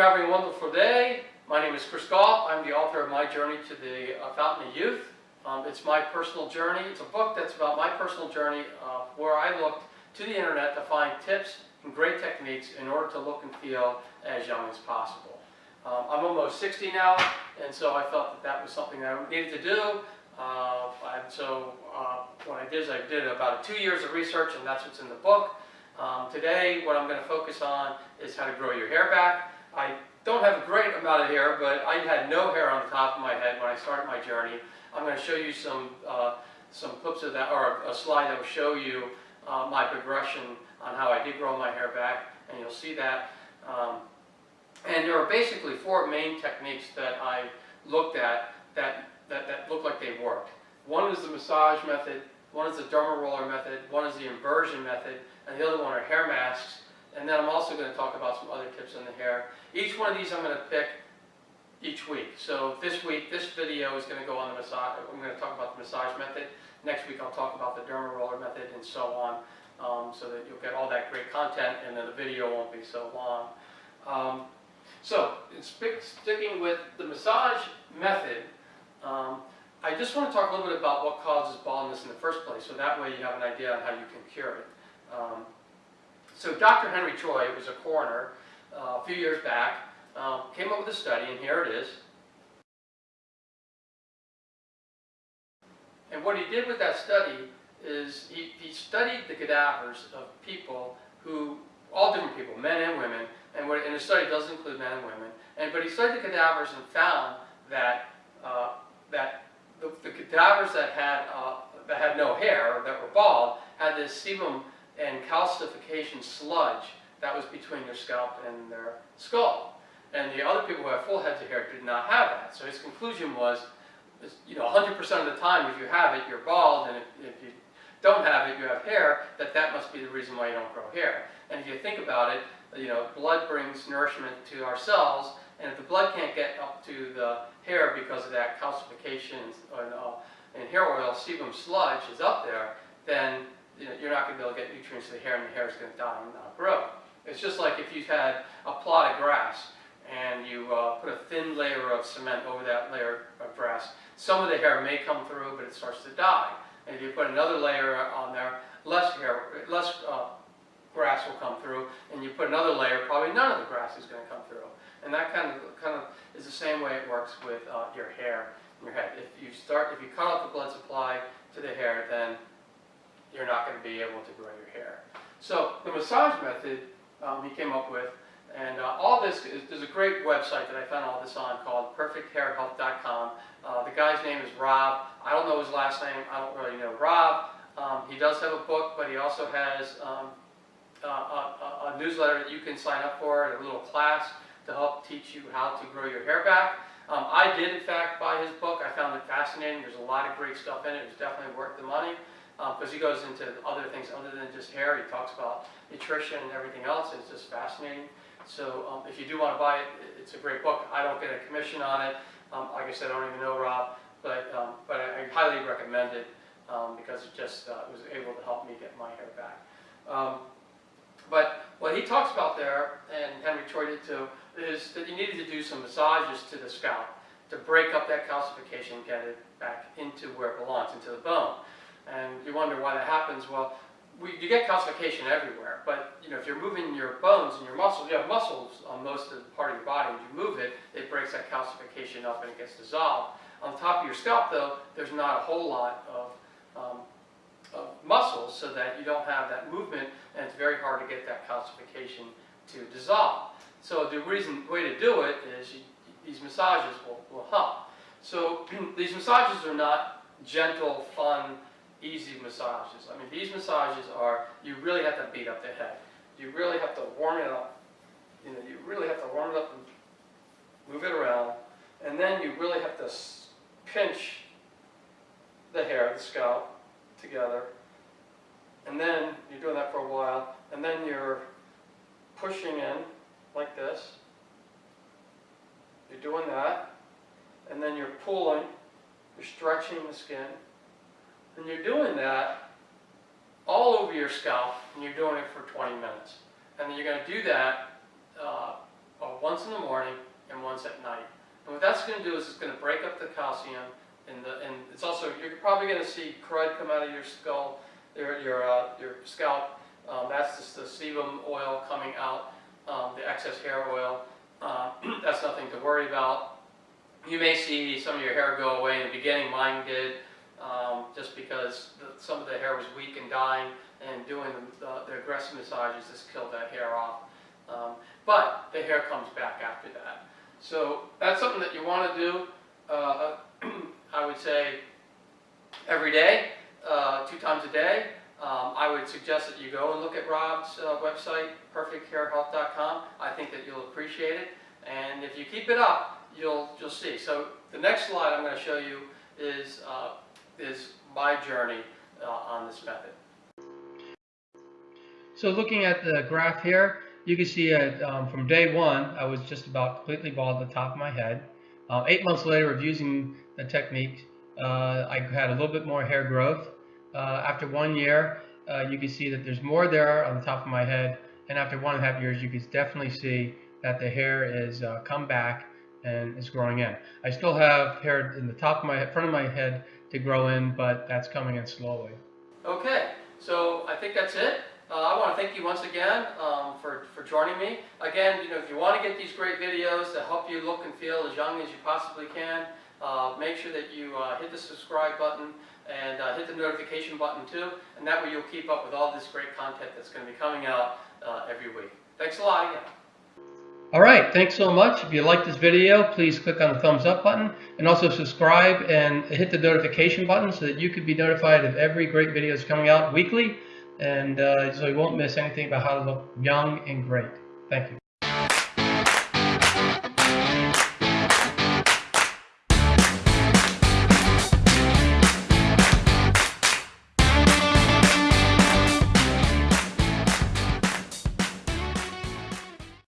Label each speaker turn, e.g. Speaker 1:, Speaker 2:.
Speaker 1: you're having a wonderful day. My name is Chris Galt. I'm the author of My Journey to the uh, Fountain of Youth. Um, it's my personal journey. It's a book that's about my personal journey uh, where I looked to the internet to find tips and great techniques in order to look and feel as young as possible. Um, I'm almost 60 now, and so I felt that that was something that I needed to do. Uh, and so uh, what I did is I did about two years of research, and that's what's in the book. Um, today, what I'm going to focus on is how to grow your hair back. I don't have a great amount of hair, but I had no hair on the top of my head when I started my journey. I'm going to show you some uh, some clips of that, or a slide that will show you uh, my progression on how I did grow my hair back, and you'll see that. Um, and there are basically four main techniques that I looked at that, that, that look like they worked. One is the massage method, one is the derma roller method, one is the inversion method, and the other one are hair masks. And then I'm also going to talk about some other tips on the hair. Each one of these I'm going to pick each week. So this week, this video is going to go on the massage. I'm going to talk about the massage method. Next week, I'll talk about the derma roller method and so on, um, so that you'll get all that great content, and then the video won't be so long. Um, so, sticking with the massage method, um, I just want to talk a little bit about what causes baldness in the first place, so that way you have an idea on how you can cure it. So Dr. Henry Choi was a coroner uh, a few years back, um, came up with a study, and here it is. And what he did with that study is he, he studied the cadavers of people who, all different people, men and women, and, what, and the study does include men and women, and, but he studied the cadavers and found that, uh, that the, the, cadavers that had, uh, that had no hair, that were bald, had this sebum and calcification sludge that was between their scalp and their skull. And the other people who had full heads of hair did not have that. So his conclusion was, you know, 100% of the time if you have it, you're bald, and if, if you don't have it, you have hair, that that must be the reason why you don't grow hair. And if you think about it, you know, blood brings nourishment to our cells, and if the blood can't get up to the hair because of that calcification and, uh, and hair oil, sebum sludge is up there, then you know, you're not going to be able to get nutrients to the hair, and the hair is going to die and not grow. It's just like if you had a plot of grass and you uh, put a thin layer of cement over that layer of grass, some of the hair may come through, but it starts to die. And if you put another layer on there, less hair, less uh, grass will come through, and you put another layer, probably none of the grass is going to come through. And that kind of kind of is the same way it works with uh, your hair and your head. If you start, if you cut off the blood supply to the hair, then you're not going to be able to grow your hair. So the massage method um, he came up with, and uh, all this, is, there's a great website that I found all this on called perfecthairhealth.com. Uh, the guy's name is Rob. I don't know his last name. I don't really know Rob. Um, he does have a book, but he also has um, uh, a, a, newsletter that you can sign up for, a little class to help teach you how to grow your hair back. Um, I did, in fact, buy his book. I found it fascinating. There's a lot of great stuff in it. It's definitely worth the money because um, he goes into other things other than just hair. He talks about nutrition and everything else. It's just fascinating. So um, if you do want to buy it, it's a great book. I don't get a commission on it. Um, like I said, I don't even know Rob, but um, but I, I, highly recommend it um, because it just uh, was able to help me get my hair back. Um, but what he talks about there, and Henry Choi did too, is that you needed to do some massages to the scalp to break up that calcification and get it back into where it belongs, into the bone. And you wonder why that happens. Well, we, you get calcification everywhere, but you know if you're moving your bones and your muscles, you have muscles on most of the part of your body. When you move it, it breaks that calcification up and it gets dissolved. On top of your scalp, though, there's not a whole lot of, um, of muscles, so that you don't have that movement, and it's very hard to get that calcification to dissolve. So the reason way to do it is you, these massages will, will help. So these massages are not gentle, fun easy massages. I mean, these massages are, you really have to beat up the head. You really have to warm it up. You know, you really have to warm it up and move it around. And then you really have to pinch the hair, the scalp, together. And then you're doing that for a while. And then you're pushing in like this. You're doing that. And then you're pulling. You're stretching the skin. And you're doing that all over your scalp, and you're doing it for 20 minutes. And then you're going to do that uh, uh, once in the morning and once at night. And what that's going to do is it's going to break up the calcium, in the, and it's also, you're probably going to see crud come out of your skull, your, your, uh, your scalp. Um, that's just the sebum oil coming out, um, the excess hair oil. Uh, that's nothing to worry about. You may see some of your hair go away in the beginning, mine did, um, just because the, some of the hair was weak and dying, and doing the, the, aggressive massages just killed that hair off. Um, but the hair comes back after that. So that's something that you want to do, uh, I would say, every day, uh, two times a day. Um, I would suggest that you go and look at Rob's uh, website, perfecthairhealth.com. I think that you'll appreciate it. And if you keep it up, you'll, you'll see. So the next slide I'm going to show you is, uh, is my journey uh, on this method. So looking at the graph here, you can see uh, um, from day one, I was just about completely bald at the top of my head. Uh, eight months later of using the technique, uh, I had a little bit more hair growth. Uh, after one year, uh, you can see that there's more there on the top of my head. And after one and a half years, you can definitely see that the hair is come back and is growing in. I still have hair in the top of my head, front of my head to grow in, but that's coming in slowly. Okay, so I think that's it. Uh, I want to thank you once again um, for, for joining me. Again, you know, if you want to get these great videos that help you look and feel as young as you possibly can, uh, make sure that you uh, hit the subscribe button and uh, hit the notification button too, and that way you'll keep up with all this great content that's going to be coming out uh, every week. Thanks a lot again. All right, thanks so much. If you like this video, please click on the thumbs up button and also subscribe and hit the notification button so that you can be notified of every great video that's coming out weekly and uh, so you won't miss anything about how to look young and great. Thank you.